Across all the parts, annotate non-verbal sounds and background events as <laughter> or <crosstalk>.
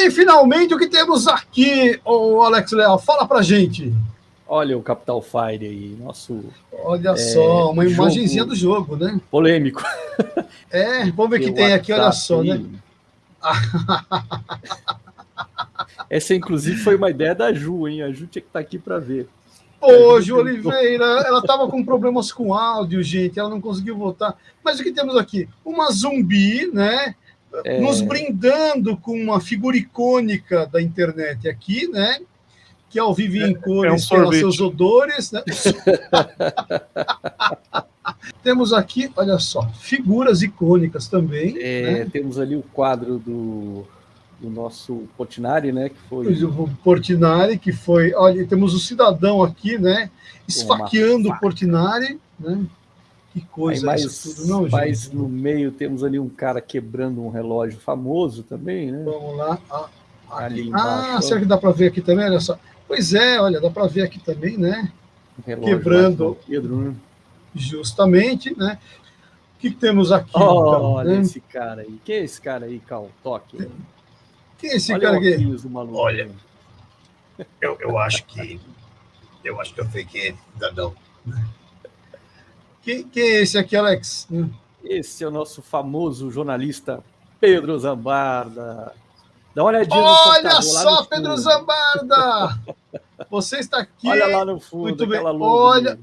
aí, finalmente, o que temos aqui, o Alex Leal? Fala pra gente. Olha o Capital Fire aí, nosso. Olha é, só, uma imagenzinha do jogo, né? Polêmico. É, vamos ver o que tem aqui, olha só, né? Essa, inclusive, foi uma ideia da Ju, hein? A Ju tinha que estar tá aqui para ver. Ô, Ju Oliveira, ela estava com problemas com áudio, gente, ela não conseguiu voltar. Mas o que temos aqui? Uma zumbi, né? É... Nos brindando com uma figura icônica da internet aqui, né? Que ao vivo em cores é, é um seus odores. Né? <laughs> temos aqui, olha só, figuras icônicas também. É, né? Temos ali o quadro do do nosso Portinari, né? Que foi o Portinari, que foi. Olha, temos o cidadão aqui, né? Esfaqueando o Portinari, né? Que coisa Aí mais, tudo, não, mais gente? no meio temos ali um cara quebrando um relógio famoso também, né? Vamos lá. Ah, ali ah, será que dá para ver aqui também? Olha só. Pois é, olha, dá para ver aqui também, né? Um Quebrando. Pedro, né? Justamente, né? O que, que temos aqui? Oh, então, olha né? esse cara aí. Quem é esse cara aí, Cal? Toque. Quem é esse Olha cara aqui? Olha, eu, eu acho que. Eu acho que eu fiquei cidadão. Quem, quem é esse aqui, Alex? Esse é o nosso famoso jornalista Pedro Zambarda. Dá uma olhadinha Olha só, Pedro Zambarda! <laughs> Você está aqui. Olha lá no fundo, Muito bem. Olha,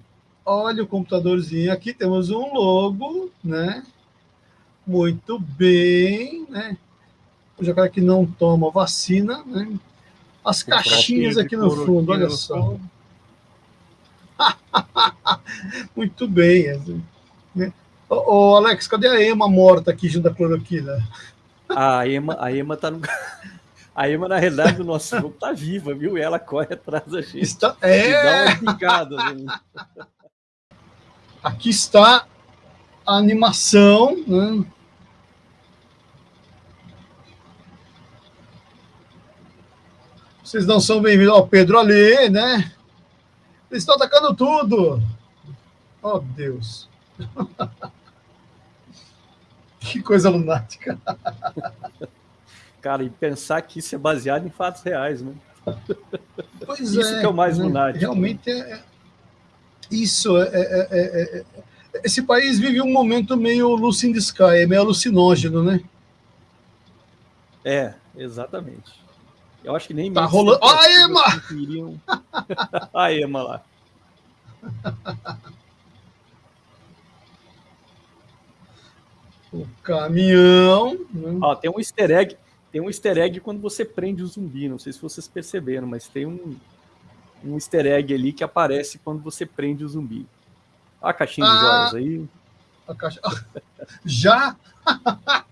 olha o computadorzinho aqui, temos um logo, né? Muito bem, né? o jacaré que não toma vacina, né? As o caixinhas aqui no fundo, olha só. <laughs> Muito bem. Assim, né? Ô, ô, Alex, cadê a Ema morta aqui junto da cloroquina? <laughs> A Ema, a Ema tá no. <laughs> A Ema, na realidade, do nosso jogo tá viva, viu? E ela corre atrás da gente. Está... É... dá uma picada. Né? Aqui está a animação, né? Vocês não são bem-vindos. Ó, Pedro ali, né? Eles estão atacando tudo. Oh, Deus. <laughs> que coisa lunática. Cara, e pensar que isso é baseado em fatos reais, né? Pois isso é, que é o mais né? lunático. Realmente é, é isso. É, é, é, é, esse país vive um momento meio Lucy in the Sky, é meio alucinógeno, né? É, exatamente. Eu acho que nem Tá rolando. Ó, a Ema! Queriam... <laughs> a Ema lá. O caminhão. Né? Ó, tem um easter egg. Tem um easter egg quando você prende o zumbi. Não sei se vocês perceberam, mas tem um, um easter egg ali que aparece quando você prende o zumbi. A caixinha ah, de joias aí. A caixa... <laughs> Já? <laughs>